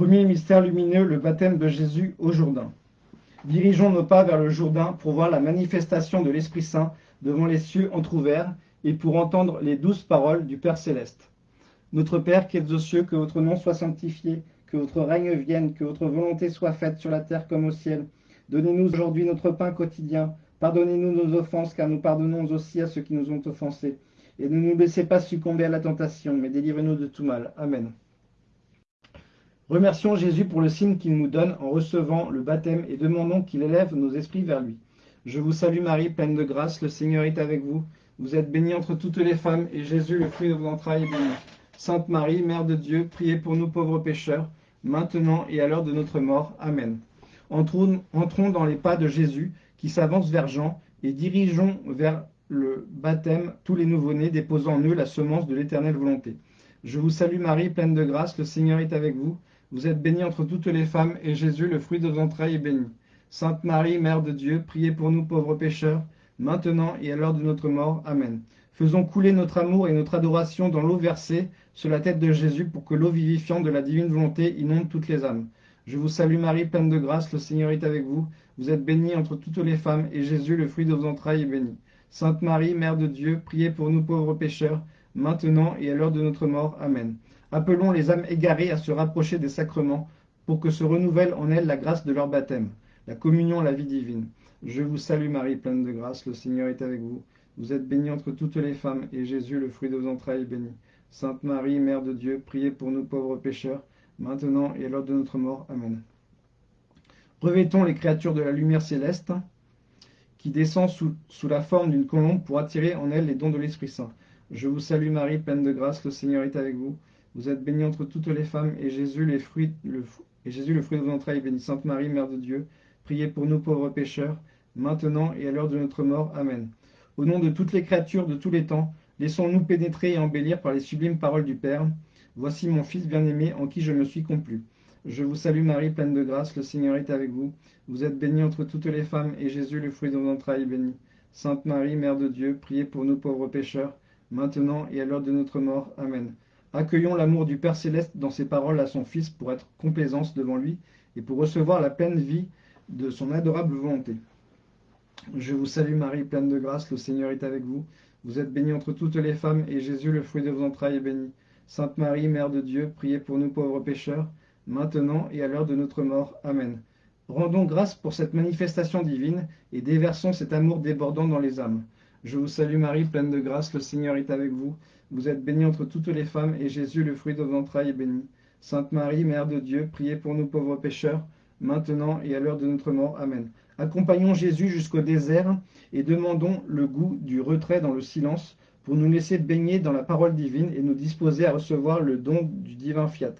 Premier mystère lumineux, le baptême de Jésus au Jourdain. Dirigeons nos pas vers le Jourdain pour voir la manifestation de l'Esprit Saint devant les cieux entr'ouverts et pour entendre les douces paroles du Père céleste. Notre Père qui êtes aux cieux, que votre nom soit sanctifié, que votre règne vienne, que votre volonté soit faite sur la terre comme au ciel. Donnez-nous aujourd'hui notre pain quotidien. Pardonnez-nous nos offenses, car nous pardonnons aussi à ceux qui nous ont offensés. Et ne nous laissez pas succomber à la tentation, mais délivrez-nous de tout mal. Amen. Remercions Jésus pour le signe qu'il nous donne en recevant le baptême et demandons qu'il élève nos esprits vers lui. Je vous salue Marie, pleine de grâce, le Seigneur est avec vous. Vous êtes bénie entre toutes les femmes, et Jésus, le fruit de vos entrailles, est béni. Sainte Marie, Mère de Dieu, priez pour nous pauvres pécheurs, maintenant et à l'heure de notre mort. Amen. Entrons, dans les pas de Jésus, qui s'avance vers Jean, et dirigeons vers le baptême tous les nouveau-nés, déposant en eux la semence de l'éternelle volonté. Je vous salue Marie, pleine de grâce, le Seigneur est avec vous. Vous êtes bénie entre toutes les femmes, et Jésus, le fruit de vos entrailles, est béni. Sainte Marie, Mère de Dieu, priez pour nous pauvres pécheurs, maintenant et à l'heure de notre mort. Amen. Faisons couler notre amour et notre adoration dans l'eau versée sur la tête de Jésus pour que l'eau vivifiante de la divine volonté inonde toutes les âmes. Je vous salue Marie, pleine de grâce, le Seigneur est avec vous. Vous êtes bénie entre toutes les femmes, et Jésus, le fruit de vos entrailles, est béni. Sainte Marie, Mère de Dieu, priez pour nous pauvres pécheurs, maintenant et à l'heure de notre mort. Amen. Appelons les âmes égarées à se rapprocher des sacrements, pour que se renouvelle en elles la grâce de leur baptême, la communion, la vie divine. Je vous salue Marie, pleine de grâce, le Seigneur est avec vous. Vous êtes bénie entre toutes les femmes, et Jésus, le fruit de vos entrailles, est béni. Sainte Marie, Mère de Dieu, priez pour nous pauvres pécheurs, maintenant et à l'heure de notre mort. Amen. Revêtons les créatures de la lumière céleste, qui descend sous, sous la forme d'une colombe pour attirer en elles les dons de l'Esprit Saint. Je vous salue Marie, pleine de grâce, le Seigneur est avec vous. Vous êtes bénie entre toutes les femmes, et Jésus, le, fruit de vos entrailles, béni. Sainte Marie, Mère de Dieu, priez pour nous pauvres pécheurs, maintenant et à l'heure de notre mort. Amen. Au nom de toutes les créatures de tous les temps, laissons-nous pénétrer et embellir par les sublimes paroles du Père. Voici mon Fils bien-aimé, en qui je me suis complu. Je vous salue Marie, pleine de grâce, le Seigneur est avec vous. Vous êtes bénie entre toutes les femmes, et Jésus, le fruit de vos entrailles, est béni. Sainte Marie, Mère de Dieu, priez pour nous pauvres pécheurs, maintenant et à l'heure de notre mort. Amen. Accueillons l'amour du Père Céleste dans ses paroles à son Fils pour être complaisance devant lui et pour recevoir la pleine vie de son adorable volonté. Je vous salue Marie, pleine de grâce, le Seigneur est avec vous. Vous êtes bénie entre toutes les femmes, et Jésus, le fruit de vos entrailles, est béni. Sainte Marie, Mère de Dieu, priez pour nous pauvres pécheurs, maintenant et à l'heure de notre mort. Amen. Rendons grâce pour cette manifestation divine, et déversons cet amour débordant dans les âmes. Je vous salue Marie, pleine de grâce, le Seigneur est avec vous. Vous êtes bénie entre toutes les femmes, et Jésus, le fruit de vos entrailles, est béni. Sainte Marie, Mère de Dieu, priez pour nous pauvres pécheurs, maintenant et à l'heure de notre mort. Amen. Accompagnons Jésus jusqu'au désert et demandons le goût du retrait dans le silence pour nous laisser baigner dans la parole divine et nous disposer à recevoir le don du divin fiat.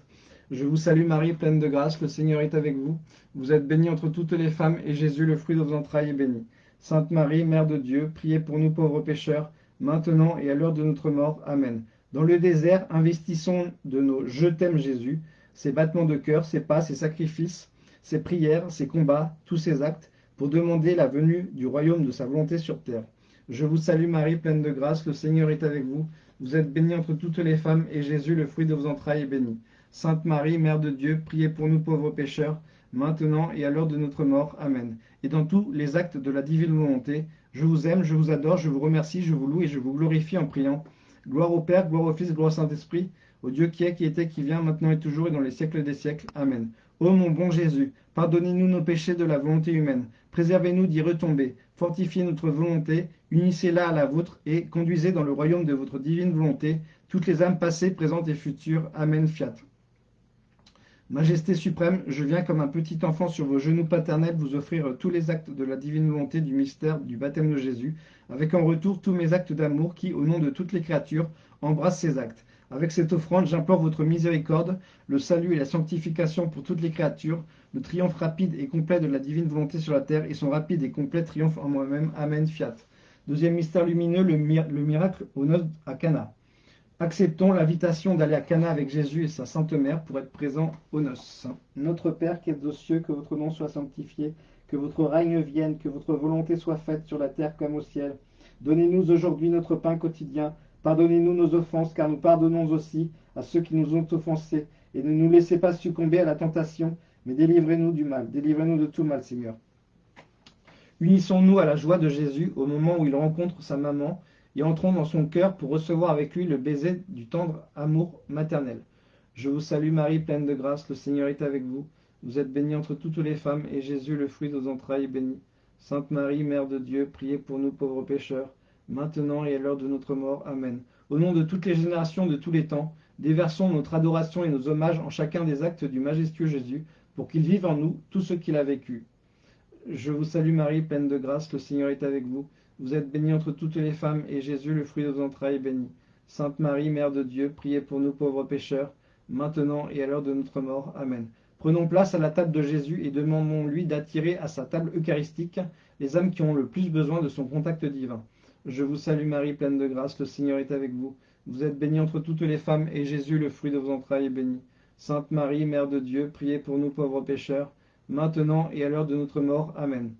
Je vous salue Marie, pleine de grâce, le Seigneur est avec vous. Vous êtes bénie entre toutes les femmes, et Jésus, le fruit de vos entrailles, est béni. Sainte Marie, Mère de Dieu, priez pour nous pauvres pécheurs, maintenant et à l'heure de notre mort. Amen. Dans le désert, investissons de nos « Je t'aime Jésus », ses battements de cœur, ses pas, ses sacrifices, ses prières, ses combats, tous ses actes, pour demander la venue du royaume de sa volonté sur terre. Je vous salue Marie, pleine de grâce, le Seigneur est avec vous. Vous êtes bénie entre toutes les femmes, et Jésus, le fruit de vos entrailles, est béni. Sainte Marie, Mère de Dieu, priez pour nous pauvres pécheurs, maintenant et à l'heure de notre mort. Amen. Et dans tous les actes de la divine volonté, je vous aime, je vous adore, je vous remercie, je vous loue et je vous glorifie en priant. Gloire au Père, gloire au Fils, gloire au Saint-Esprit, au Dieu qui est, qui était, qui vient, maintenant et toujours et dans les siècles des siècles. Amen. Ô mon bon Jésus, pardonnez-nous nos péchés de la volonté humaine, préservez-nous d'y retomber, fortifiez notre volonté, unissez-la à la vôtre et conduisez dans le royaume de votre divine volonté toutes les âmes passées, présentes et futures. Amen. Fiat. Majesté suprême, je viens comme un petit enfant sur vos genoux paternels vous offrir tous les actes de la divine volonté du mystère du baptême de Jésus, avec en retour tous mes actes d'amour qui, au nom de toutes les créatures, embrassent ces actes. Avec cette offrande, j'implore votre miséricorde, le salut et la sanctification pour toutes les créatures, le triomphe rapide et complet de la divine volonté sur la terre et son rapide et complet triomphe en moi-même. Amen. Fiat. Deuxième mystère lumineux, le, le miracle aux noces à Cana. Acceptons l'invitation d'aller à Cana avec Jésus et sa Sainte Mère pour être présents aux noces. Notre Père qui es aux cieux, que votre nom soit sanctifié, que votre règne vienne, que votre volonté soit faite sur la terre comme au ciel. Donnez-nous aujourd'hui notre pain quotidien. Pardonnez-nous nos offenses, car nous pardonnons aussi à ceux qui nous ont offensés. et ne nous laissez pas succomber à la tentation, mais délivrez-nous du mal, délivrez-nous de tout mal, Seigneur. Unissons-nous à la joie de Jésus au moment où il rencontre sa maman et entrons dans son cœur pour recevoir avec lui le baiser du tendre amour maternel. Je vous salue Marie, pleine de grâce, le Seigneur est avec vous. Vous êtes bénie entre toutes les femmes, et Jésus, le fruit de vos entrailles, est béni. Sainte Marie, Mère de Dieu, priez pour nous pauvres pécheurs, maintenant et à l'heure de notre mort. Amen. Au nom de toutes les générations de tous les temps, déversons notre adoration et nos hommages en chacun des actes du majestueux Jésus, pour qu'il vive en nous tout ce qu'il a vécu. Je vous salue Marie, pleine de grâce, le Seigneur est avec vous. Vous êtes bénie entre toutes les femmes, et Jésus, le fruit de vos entrailles, est béni. Sainte Marie, Mère de Dieu, priez pour nous pauvres pécheurs, maintenant et à l'heure de notre mort. Amen. Prenons place à la table de Jésus et demandons-lui d'attirer à sa table eucharistique les âmes qui ont le plus besoin de son contact divin. Je vous salue Marie, pleine de grâce, le Seigneur est avec vous. Vous êtes bénie entre toutes les femmes, et Jésus, le fruit de vos entrailles, est béni. Sainte Marie, Mère de Dieu, priez pour nous pauvres pécheurs, maintenant et à l'heure de notre mort. Amen.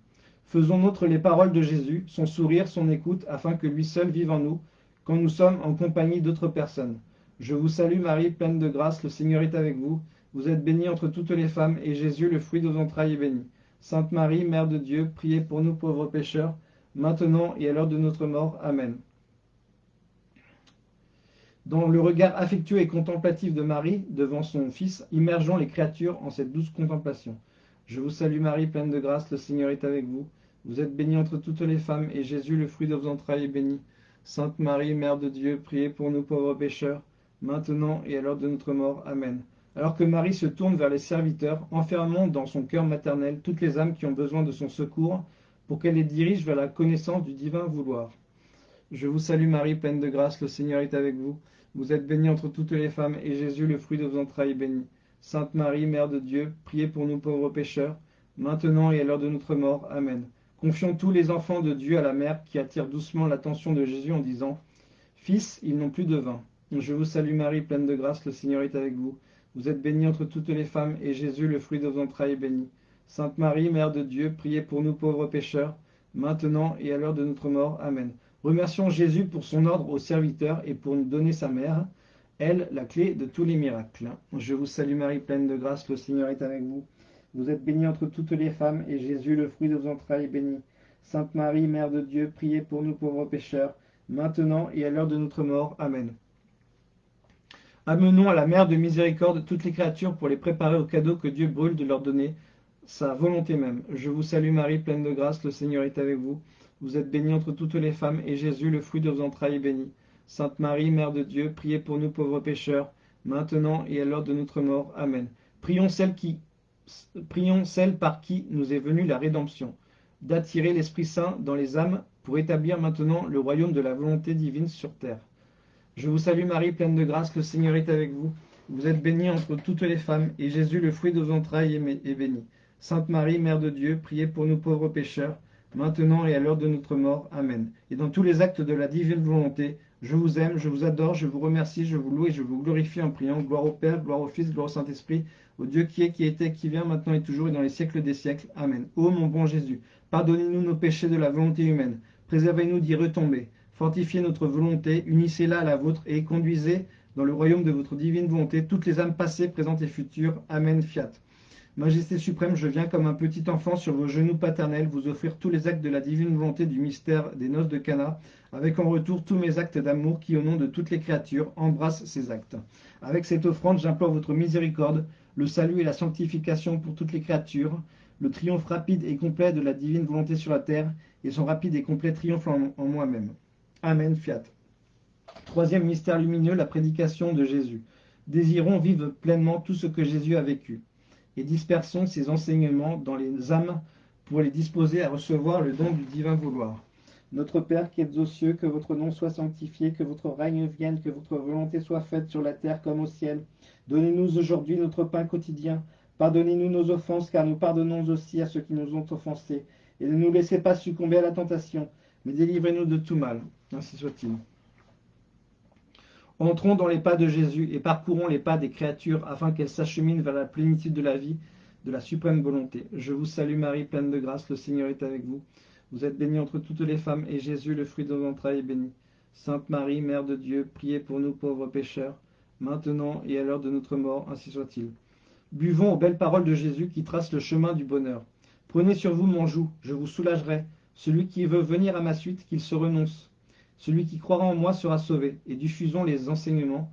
Faisons nôtre les paroles de Jésus, son sourire, son écoute, afin que lui seul vive en nous, quand nous sommes en compagnie d'autres personnes. Je vous salue Marie, pleine de grâce, le Seigneur est avec vous. Vous êtes bénie entre toutes les femmes, et Jésus, le fruit de vos entrailles, est béni. Sainte Marie, Mère de Dieu, priez pour nous pauvres pécheurs, maintenant et à l'heure de notre mort. Amen. Dans le regard affectueux et contemplatif de Marie devant son Fils, immergeons les créatures en cette douce contemplation. Je vous salue Marie, pleine de grâce, le Seigneur est avec vous. Vous êtes bénie entre toutes les femmes, et Jésus, le fruit de vos entrailles, est béni. Sainte Marie, Mère de Dieu, priez pour nous pauvres pécheurs, maintenant et à l'heure de notre mort. Amen. Alors que Marie se tourne vers les serviteurs, enfermons dans son cœur maternel toutes les âmes qui ont besoin de son secours, pour qu'elle les dirige vers la connaissance du divin vouloir. Je vous salue Marie, pleine de grâce, le Seigneur est avec vous. Vous êtes bénie entre toutes les femmes, et Jésus, le fruit de vos entrailles, est béni. Sainte Marie, Mère de Dieu, priez pour nous pauvres pécheurs, maintenant et à l'heure de notre mort. Amen. Confions tous les enfants de Dieu à la mère qui attire doucement l'attention de Jésus en disant Fils, ils n'ont plus de vin. Je vous salue Marie, pleine de grâce, le Seigneur est avec vous. Vous êtes bénie entre toutes les femmes, et Jésus, le fruit de vos entrailles, est béni. Sainte Marie, Mère de Dieu, priez pour nous pauvres pécheurs, maintenant et à l'heure de notre mort. Amen. Remercions Jésus pour son ordre aux serviteurs et pour nous donner sa mère, elle, la clé de tous les miracles. Je vous salue Marie, pleine de grâce, le Seigneur est avec vous. Vous êtes bénie entre toutes les femmes, et Jésus, le fruit de vos entrailles, est béni. Sainte Marie, Mère de Dieu, priez pour nous pauvres pécheurs, maintenant et à l'heure de notre mort. Amen. Amenons à la Mère de miséricorde toutes les créatures pour les préparer au cadeau que Dieu brûle de leur donner, sa volonté même. Je vous salue Marie, pleine de grâce, le Seigneur est avec vous. Vous êtes bénie entre toutes les femmes, et Jésus, le fruit de vos entrailles, est béni. Sainte Marie, Mère de Dieu, priez pour nous pauvres pécheurs, maintenant et à l'heure de notre mort. Amen. Prions celle qui prions celle par qui nous est venue la rédemption, d'attirer l'Esprit Saint dans les âmes pour établir maintenant le royaume de la volonté divine sur terre. Je vous salue Marie, pleine de grâce, le Seigneur est avec vous. Vous êtes bénie entre toutes les femmes, et Jésus, le fruit de vos entrailles, est béni. Sainte Marie, Mère de Dieu, priez pour nous pauvres pécheurs, maintenant et à l'heure de notre mort. Amen. Et dans tous les actes de la divine volonté, je vous aime, je vous adore, je vous remercie, je vous loue et je vous glorifie en priant. Gloire au Père, gloire au Fils, gloire au Saint-Esprit, au Dieu qui est, qui était, qui vient, maintenant et toujours et dans les siècles des siècles. Amen. Ô mon bon Jésus, pardonnez-nous nos péchés de la volonté humaine, préservez-nous d'y retomber, fortifiez notre volonté, unissez-la à la vôtre et conduisez dans le royaume de votre divine volonté toutes les âmes passées, présentes et futures. Amen. Fiat. Majesté suprême, je viens comme un petit enfant sur vos genoux paternels vous offrir tous les actes de la divine volonté du mystère des noces de Cana, avec en retour tous mes actes d'amour qui, au nom de toutes les créatures, embrassent ces actes. Avec cette offrande, j'implore votre miséricorde, le salut et la sanctification pour toutes les créatures, le triomphe rapide et complet de la divine volonté sur la terre, et son rapide et complet triomphe en, moi-même. Amen, fiat. Troisième mystère lumineux, la prédication de Jésus. Désirons vivre pleinement tout ce que Jésus a vécu et dispersons ces enseignements dans les âmes pour les disposer à recevoir le don du divin vouloir. Notre Père qui êtes aux cieux, que votre nom soit sanctifié, que votre règne vienne, que votre volonté soit faite sur la terre comme au ciel. Donnez-nous aujourd'hui notre pain quotidien. Pardonnez-nous nos offenses, car nous pardonnons aussi à ceux qui nous ont offensés. Et ne nous laissez pas succomber à la tentation, mais délivrez-nous de tout mal. Ainsi soit-il. Entrons dans les pas de Jésus et parcourons les pas des créatures afin qu'elles s'acheminent vers la plénitude de la vie, de la suprême volonté. Je vous salue Marie, pleine de grâce, le Seigneur est avec vous. Vous êtes bénie entre toutes les femmes, et Jésus, le fruit de vos entrailles, est béni. Sainte Marie, Mère de Dieu, priez pour nous pauvres pécheurs, maintenant et à l'heure de notre mort, ainsi soit-il. Buvons aux belles paroles de Jésus qui tracent le chemin du bonheur. Prenez sur vous mon joug, je vous soulagerai. Celui qui veut venir à ma suite, qu'il se renonce. Celui qui croira en moi sera sauvé. Et diffusons les enseignements,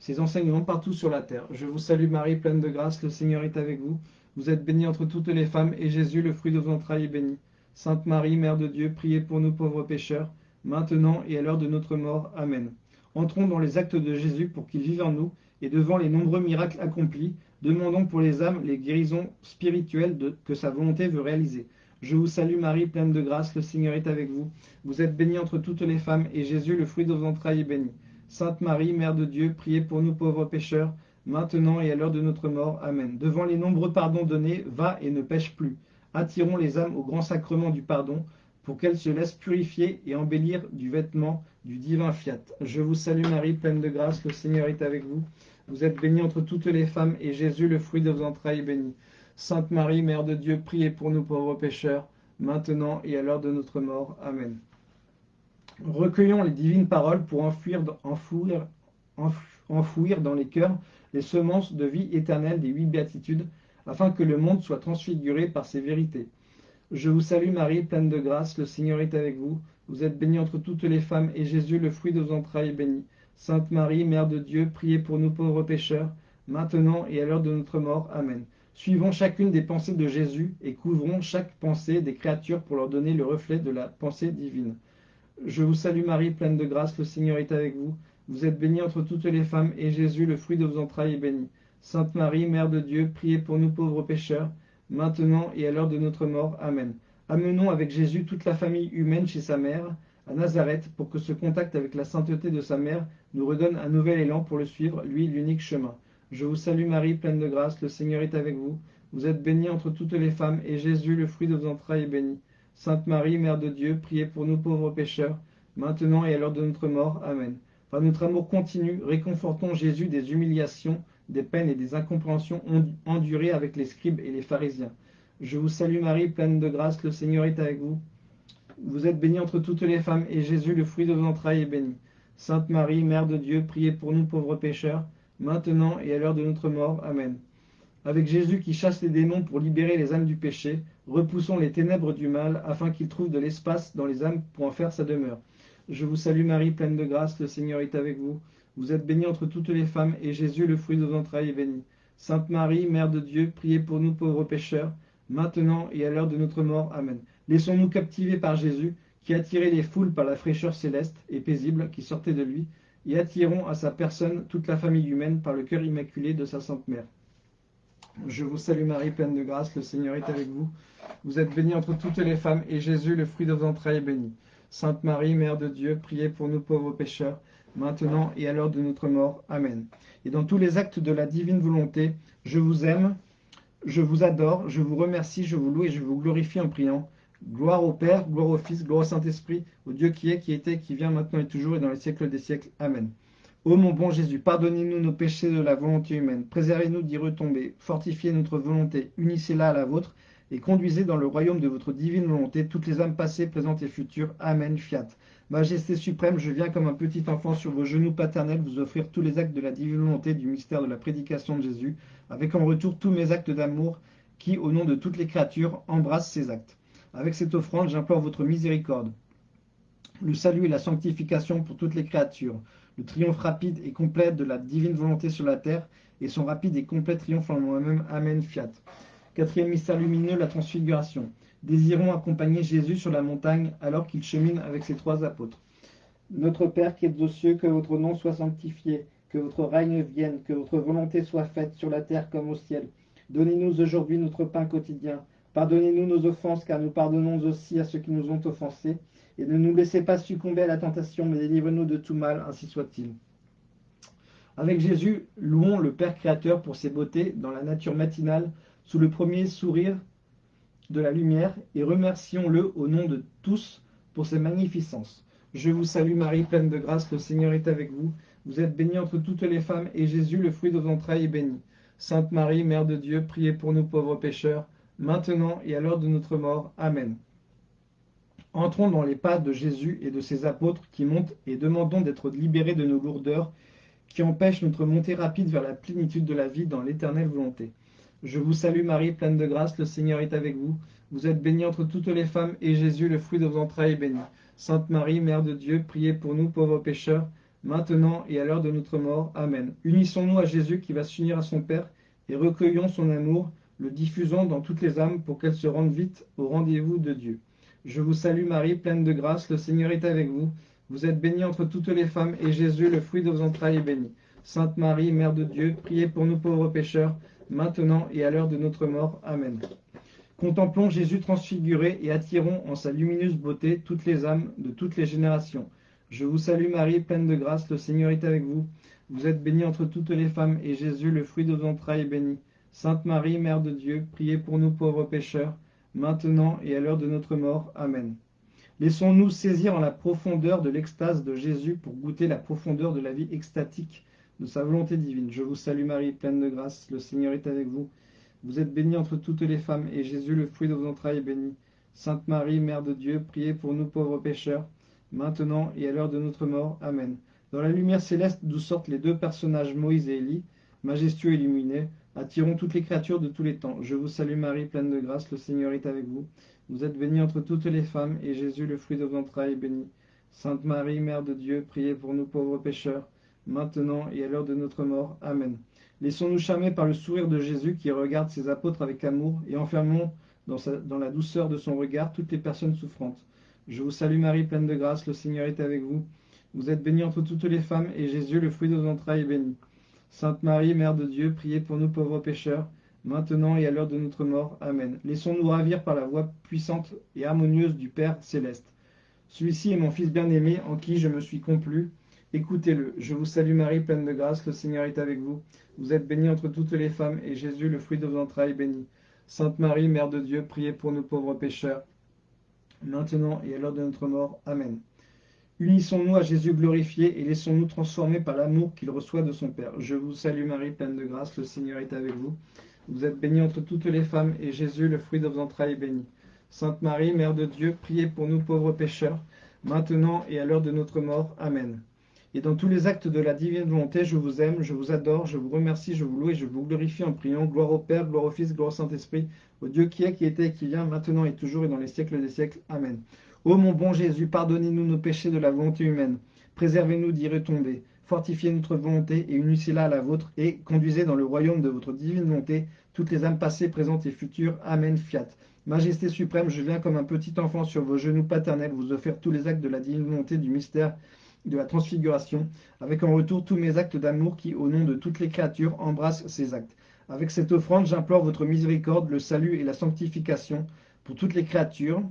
ces enseignements partout sur la terre. Je vous salue Marie, pleine de grâce, le Seigneur est avec vous. Vous êtes bénie entre toutes les femmes, et Jésus, le fruit de vos entrailles, est béni. Sainte Marie, Mère de Dieu, priez pour nous pauvres pécheurs, maintenant et à l'heure de notre mort. Amen. Entrons dans les actes de Jésus pour qu'il vive en nous, et devant les nombreux miracles accomplis, demandons pour les âmes les guérisons spirituelles que sa volonté veut réaliser. Je vous salue Marie, pleine de grâce, le Seigneur est avec vous. Vous êtes bénie entre toutes les femmes, et Jésus, le fruit de vos entrailles, est béni. Sainte Marie, Mère de Dieu, priez pour nous pauvres pécheurs, maintenant et à l'heure de notre mort. Amen. Devant les nombreux pardons donnés, va et ne pêche plus. Attirons les âmes au grand sacrement du pardon, pour qu'elles se laissent purifier et embellir du vêtement du divin fiat. Je vous salue Marie, pleine de grâce, le Seigneur est avec vous. Vous êtes bénie entre toutes les femmes, et Jésus, le fruit de vos entrailles, est béni. Sainte Marie, Mère de Dieu, priez pour nous pauvres pécheurs, maintenant et à l'heure de notre mort. Amen. Recueillons les divines paroles pour enfouir, dans les cœurs les semences de vie éternelle des huit béatitudes, afin que le monde soit transfiguré par ces vérités. Je vous salue Marie, pleine de grâce, le Seigneur est avec vous. Vous êtes bénie entre toutes les femmes, et Jésus, le fruit de vos entrailles, est béni. Sainte Marie, Mère de Dieu, priez pour nous pauvres pécheurs, maintenant et à l'heure de notre mort. Amen. Suivons chacune des pensées de Jésus et couvrons chaque pensée des créatures pour leur donner le reflet de la pensée divine. Je vous salue Marie, pleine de grâce, le Seigneur est avec vous. Vous êtes bénie entre toutes les femmes, et Jésus, le fruit de vos entrailles, est béni. Sainte Marie, Mère de Dieu, priez pour nous pauvres pécheurs, maintenant et à l'heure de notre mort. Amen. Amenons avec Jésus toute la famille humaine chez sa mère, à Nazareth, pour que ce contact avec la sainteté de sa mère nous redonne un nouvel élan pour le suivre, lui l'unique chemin. Je vous salue Marie, pleine de grâce, le Seigneur est avec vous. Vous êtes bénie entre toutes les femmes, et Jésus, le fruit de vos entrailles, est béni. Sainte Marie, Mère de Dieu, priez pour nous pauvres pécheurs, maintenant et à l'heure de notre mort. Amen. Par notre amour continu, réconfortons Jésus des humiliations, des peines et des incompréhensions endurées avec les scribes et les pharisiens. Je vous salue Marie, pleine de grâce, le Seigneur est avec vous. Vous êtes bénie entre toutes les femmes, et Jésus, le fruit de vos entrailles, est béni. Sainte Marie, Mère de Dieu, priez pour nous pauvres pécheurs, maintenant et à l'heure de notre mort. Amen. Avec Jésus qui chasse les démons pour libérer les âmes du péché, repoussons les ténèbres du mal, afin qu'il trouve de l'espace dans les âmes pour en faire sa demeure. Je vous salue Marie, pleine de grâce, le Seigneur est avec vous. Vous êtes bénie entre toutes les femmes, et Jésus, le fruit de vos entrailles, est béni. Sainte Marie, Mère de Dieu, priez pour nous pauvres pécheurs, maintenant et à l'heure de notre mort. Amen. Laissons-nous captiver par Jésus, qui attirait les foules par la fraîcheur céleste et paisible qui sortait de lui, et attirons à sa personne toute la famille humaine par le cœur immaculé de sa Sainte Mère. Je vous salue Marie, pleine de grâce, le Seigneur est avec vous. Vous êtes bénie entre toutes les femmes, et Jésus, le fruit de vos entrailles, est béni. Sainte Marie, Mère de Dieu, priez pour nous pauvres pécheurs, maintenant et à l'heure de notre mort. Amen. Et dans tous les actes de la divine volonté, je vous aime, je vous adore, je vous remercie, je vous loue et je vous glorifie en priant. Gloire au Père, gloire au Fils, gloire au Saint-Esprit, au Dieu qui est, qui était, qui vient, maintenant et toujours, et dans les siècles des siècles. Amen. Ô mon bon Jésus, pardonnez-nous nos péchés de la volonté humaine, préservez-nous d'y retomber, fortifiez notre volonté, unissez-la à la vôtre, et conduisez dans le royaume de votre divine volonté toutes les âmes passées, présentes et futures. Amen. Fiat. Majesté suprême, je viens comme un petit enfant sur vos genoux paternels vous offrir tous les actes de la divine volonté du mystère de la prédication de Jésus, avec en retour tous mes actes d'amour qui, au nom de toutes les créatures, embrassent ces actes. Avec cette offrande, j'implore votre miséricorde, le salut et la sanctification pour toutes les créatures, le triomphe rapide et complet de la divine volonté sur la terre, et son rapide et complet triomphe en moi-même. Amen. Fiat. Quatrième mystère lumineux, la transfiguration. Désirons accompagner Jésus sur la montagne alors qu'il chemine avec ses trois apôtres. Notre Père qui êtes aux cieux, que votre nom soit sanctifié, que votre règne vienne, que votre volonté soit faite sur la terre comme au ciel. Donnez-nous aujourd'hui notre pain quotidien. Pardonnez-nous nos offenses, car nous pardonnons aussi à ceux qui nous ont offensés. Et ne nous laissez pas succomber à la tentation, mais délivrez-nous de tout mal, ainsi soit-il. Avec Jésus, louons le Père Créateur pour ses beautés dans la nature matinale, sous le premier sourire de la lumière, et remercions-le au nom de tous pour ses magnificences. Je vous salue Marie, pleine de grâce, le Seigneur est avec vous. Vous êtes bénie entre toutes les femmes, et Jésus, le fruit de vos entrailles, est béni. Sainte Marie, Mère de Dieu, priez pour nous pauvres pécheurs, maintenant et à l'heure de notre mort. Amen. Entrons dans les pas de Jésus et de ses apôtres qui montent et demandons d'être libérés de nos lourdeurs qui empêche notre montée rapide vers la plénitude de la vie dans l'éternelle volonté. Je vous salue Marie, pleine de grâce, le Seigneur est avec vous. Vous êtes bénie entre toutes les femmes, et Jésus, le fruit de vos entrailles, est béni. Sainte Marie, Mère de Dieu, priez pour nous pauvres pécheurs, maintenant et à l'heure de notre mort. Amen. Unissons-nous à Jésus qui va s'unir à son Père, et recueillons son amour, le diffusons dans toutes les âmes pour qu'elles se rendent vite au rendez-vous de Dieu. Je vous salue Marie, pleine de grâce, le Seigneur est avec vous. Vous êtes bénie entre toutes les femmes, et Jésus, le fruit de vos entrailles, est béni. Sainte Marie, Mère de Dieu, priez pour nous pauvres pécheurs, maintenant et à l'heure de notre mort. Amen. Contemplons Jésus transfiguré et attirons en sa lumineuse beauté toutes les âmes de toutes les générations. Je vous salue Marie, pleine de grâce, le Seigneur est avec vous. Vous êtes bénie entre toutes les femmes, et Jésus, le fruit de vos entrailles, est béni. Sainte Marie, Mère de Dieu, priez pour nous pauvres pécheurs, maintenant et à l'heure de notre mort. Amen. Laissons-nous saisir en la profondeur de l'extase de Jésus pour goûter la profondeur de la vie extatique de sa volonté divine. Je vous salue Marie, pleine de grâce, le Seigneur est avec vous. Vous êtes bénie entre toutes les femmes, et Jésus, le fruit de vos entrailles, est béni. Sainte Marie, Mère de Dieu, priez pour nous pauvres pécheurs, maintenant et à l'heure de notre mort. Amen. Dans la lumière céleste d'où sortent les deux personnages Moïse et Élie, majestueux et illuminés, attirons toutes les créatures de tous les temps. Je vous salue Marie, pleine de grâce, le Seigneur est avec vous. Vous êtes bénie entre toutes les femmes, et Jésus, le fruit de vos entrailles, est béni. Sainte Marie, Mère de Dieu, priez pour nous pauvres pécheurs, maintenant et à l'heure de notre mort. Amen. Laissons-nous charmer par le sourire de Jésus qui regarde ses apôtres avec amour, et enfermons dans, dans la douceur de son regard toutes les personnes souffrantes. Je vous salue Marie, pleine de grâce, le Seigneur est avec vous. Vous êtes bénie entre toutes les femmes, et Jésus, le fruit de vos entrailles, est béni. Sainte Marie, Mère de Dieu, priez pour nous pauvres pécheurs, maintenant et à l'heure de notre mort. Amen. Laissons-nous ravir par la voix puissante et harmonieuse du Père céleste. Celui-ci est mon Fils bien-aimé, en qui je me suis complu. Écoutez-le. Je vous salue Marie, pleine de grâce, le Seigneur est avec vous. Vous êtes bénie entre toutes les femmes, et Jésus, le fruit de vos entrailles, est béni. Sainte Marie, Mère de Dieu, priez pour nous pauvres pécheurs, maintenant et à l'heure de notre mort. Amen. Unissons-nous à Jésus glorifié et laissons-nous transformer par l'amour qu'il reçoit de son Père. Je vous salue Marie, pleine de grâce, le Seigneur est avec vous. Vous êtes bénie entre toutes les femmes, et Jésus, le fruit de vos entrailles, est béni. Sainte Marie, Mère de Dieu, priez pour nous pauvres pécheurs, maintenant et à l'heure de notre mort. Amen. Et dans tous les actes de la divine volonté, je vous aime, je vous adore, je vous remercie, je vous loue et je vous glorifie en priant. Gloire au Père, gloire au Fils, gloire au Saint-Esprit, au Dieu qui est, qui était et qui vient, maintenant et toujours et dans les siècles des siècles. Amen. Ô mon bon Jésus, pardonnez-nous nos péchés de la volonté humaine. Préservez-nous d'y retomber. Fortifiez notre volonté et unissez-la à la vôtre et conduisez dans le royaume de votre divine volonté toutes les âmes passées, présentes et futures. Amen. Fiat. Majesté suprême, je viens comme un petit enfant sur vos genoux paternels vous offrir tous les actes de la divine volonté du mystère de la transfiguration, avec en retour tous mes actes d'amour qui, au nom de toutes les créatures, embrassent ces actes. Avec cette offrande, j'implore votre miséricorde, le salut et la sanctification pour toutes les créatures,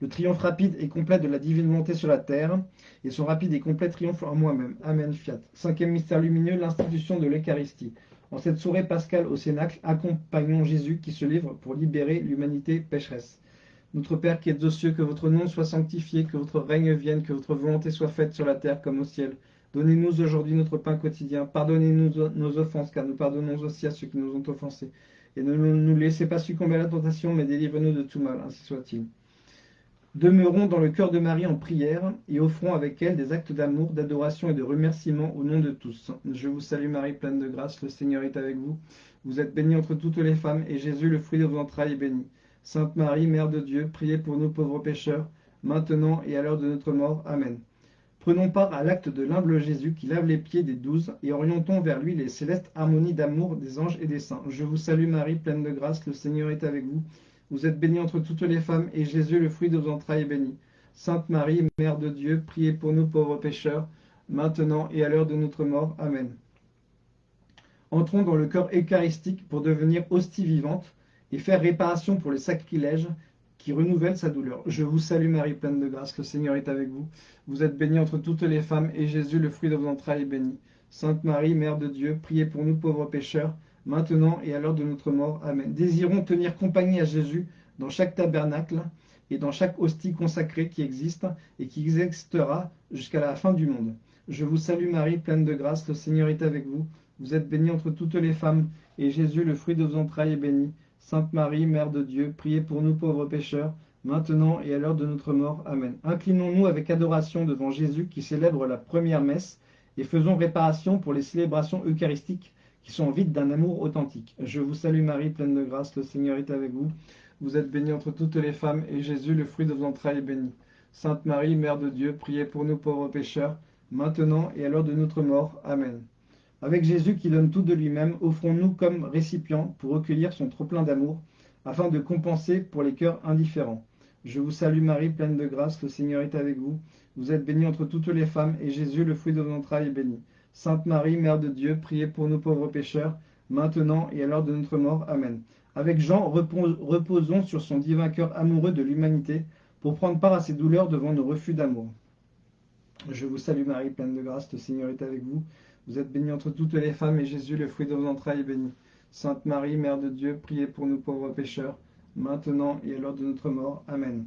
le triomphe rapide et complet de la divine volonté sur la terre, et son rapide et complet triomphe en moi-même. Amen, fiat. Cinquième mystère lumineux, l'institution de l'Eucharistie. En cette soirée pascale au Cénacle, accompagnons Jésus qui se livre pour libérer l'humanité pécheresse. Notre Père qui êtes aux cieux, que votre nom soit sanctifié, que votre règne vienne, que votre volonté soit faite sur la terre comme au ciel. Donnez-nous aujourd'hui notre pain quotidien. Pardonnez-nous nos offenses, car nous pardonnons aussi à ceux qui nous ont offensés. Et ne nous laissez pas succomber à la tentation, mais délivrez-nous de tout mal, ainsi soit-il. Demeurons dans le cœur de Marie en prière et offrons avec elle des actes d'amour, d'adoration et de remerciement au nom de tous. Je vous salue Marie, pleine de grâce, le Seigneur est avec vous. Vous êtes bénie entre toutes les femmes et Jésus, le fruit de vos entrailles, est béni. Sainte Marie, Mère de Dieu, priez pour nous pauvres pécheurs, maintenant et à l'heure de notre mort. Amen. Prenons part à l'acte de l'humble Jésus qui lave les pieds des douze et orientons vers lui les célestes harmonies d'amour des anges et des saints. Je vous salue Marie, pleine de grâce, le Seigneur est avec vous. Vous êtes bénie entre toutes les femmes, et Jésus, le fruit de vos entrailles, est béni. Sainte Marie, Mère de Dieu, priez pour nous pauvres pécheurs, maintenant et à l'heure de notre mort. Amen. Entrons dans le cœur eucharistique pour devenir hostie vivante et faire réparation pour les sacrilèges qui renouvellent sa douleur. Je vous salue Marie, pleine de grâce, le Seigneur est avec vous. Vous êtes bénie entre toutes les femmes, et Jésus, le fruit de vos entrailles, est béni. Sainte Marie, Mère de Dieu, priez pour nous pauvres pécheurs, maintenant et à l'heure de notre mort. Amen. Désirons tenir compagnie à Jésus dans chaque tabernacle et dans chaque hostie consacrée qui existe et qui existera jusqu'à la fin du monde. Je vous salue Marie, pleine de grâce, le Seigneur est avec vous. Vous êtes bénie entre toutes les femmes, et Jésus, le fruit de vos entrailles, est béni. Sainte Marie, Mère de Dieu, priez pour nous pauvres pécheurs, maintenant et à l'heure de notre mort. Amen. Inclinons-nous avec adoration devant Jésus qui célèbre la première messe et faisons réparation pour les célébrations eucharistiques qui sont vides d'un amour authentique. Je vous salue Marie, pleine de grâce, le Seigneur est avec vous. Vous êtes bénie entre toutes les femmes, et Jésus, le fruit de vos entrailles, est béni. Sainte Marie, Mère de Dieu, priez pour nous pauvres pécheurs, maintenant et à l'heure de notre mort. Amen. Avec Jésus qui donne tout de lui-même, offrons-nous comme récipients pour recueillir son trop-plein d'amour, afin de compenser pour les cœurs indifférents. Je vous salue Marie, pleine de grâce, le Seigneur est avec vous. Vous êtes bénie entre toutes les femmes, et Jésus, le fruit de vos entrailles, est béni. Sainte Marie, Mère de Dieu, priez pour nous pauvres pécheurs, maintenant et à l'heure de notre mort. Amen. Avec Jean, reposons sur son divin cœur amoureux de l'humanité, pour prendre part à ses douleurs devant nos refus d'amour. Je vous salue Marie, pleine de grâce, le Seigneur est avec vous. Vous êtes bénie entre toutes les femmes, et Jésus, le fruit de vos entrailles, est béni. Sainte Marie, Mère de Dieu, priez pour nous pauvres pécheurs, maintenant et à l'heure de notre mort. Amen.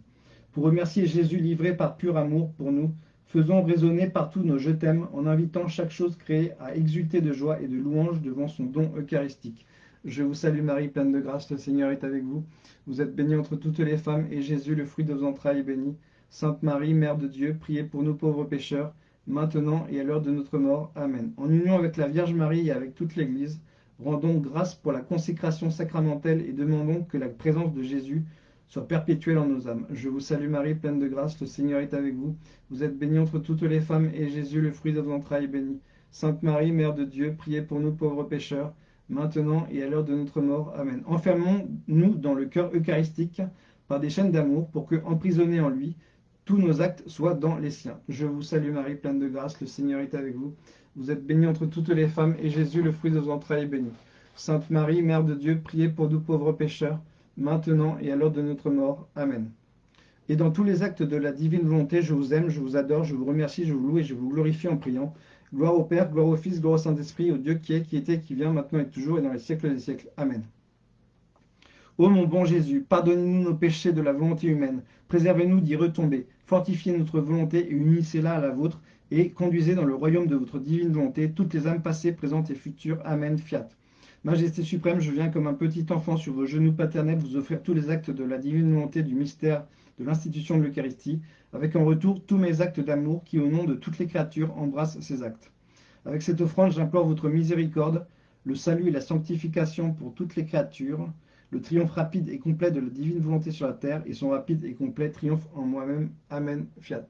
Pour remercier Jésus livré par pur amour pour nous, faisons résonner partout nos je t'aime en invitant chaque chose créée à exulter de joie et de louange devant son don eucharistique. Je vous salue Marie, pleine de grâce, le Seigneur est avec vous. Vous êtes bénie entre toutes les femmes, et Jésus, le fruit de vos entrailles, est béni. Sainte Marie, Mère de Dieu, priez pour nous pauvres pécheurs, maintenant et à l'heure de notre mort. Amen. En union avec la Vierge Marie et avec toute l'Église, rendons grâce pour la consécration sacramentelle et demandons que la présence de Jésus soit perpétuelle en nos âmes. Je vous salue Marie, pleine de grâce, le Seigneur est avec vous. Vous êtes bénie entre toutes les femmes, et Jésus, le fruit de vos entrailles, est béni. Sainte Marie, Mère de Dieu, priez pour nous pauvres pécheurs, maintenant et à l'heure de notre mort. Amen. Enfermons-nous dans le cœur eucharistique par des chaînes d'amour, pour que, emprisonnés en lui, tous nos actes soient dans les siens. Je vous salue Marie, pleine de grâce, le Seigneur est avec vous. Vous êtes bénie entre toutes les femmes, et Jésus, le fruit de vos entrailles, est béni. Sainte Marie, Mère de Dieu, priez pour nous pauvres pécheurs, maintenant et à l'heure de notre mort. Amen. Et dans tous les actes de la divine volonté, je vous aime, je vous adore, je vous remercie, je vous loue et je vous glorifie en priant. Gloire au Père, gloire au Fils, gloire au Saint-Esprit, au Dieu qui est, qui était, qui vient, maintenant et toujours, et dans les siècles des siècles. Amen. Ô mon bon Jésus, pardonnez-nous nos péchés de la volonté humaine, préservez-nous d'y retomber, fortifiez notre volonté et unissez-la à la vôtre, et conduisez dans le royaume de votre divine volonté toutes les âmes passées, présentes et futures. Amen. Fiat. Majesté suprême, je viens comme un petit enfant sur vos genoux paternels vous offrir tous les actes de la divine volonté du mystère de l'institution de l'Eucharistie, avec en retour tous mes actes d'amour qui, au nom de toutes les créatures, embrassent ces actes. Avec cette offrande, j'implore votre miséricorde, le salut et la sanctification pour toutes les créatures, le triomphe rapide et complet de la divine volonté sur la terre, et son rapide et complet triomphe en moi-même. Amen. Fiat.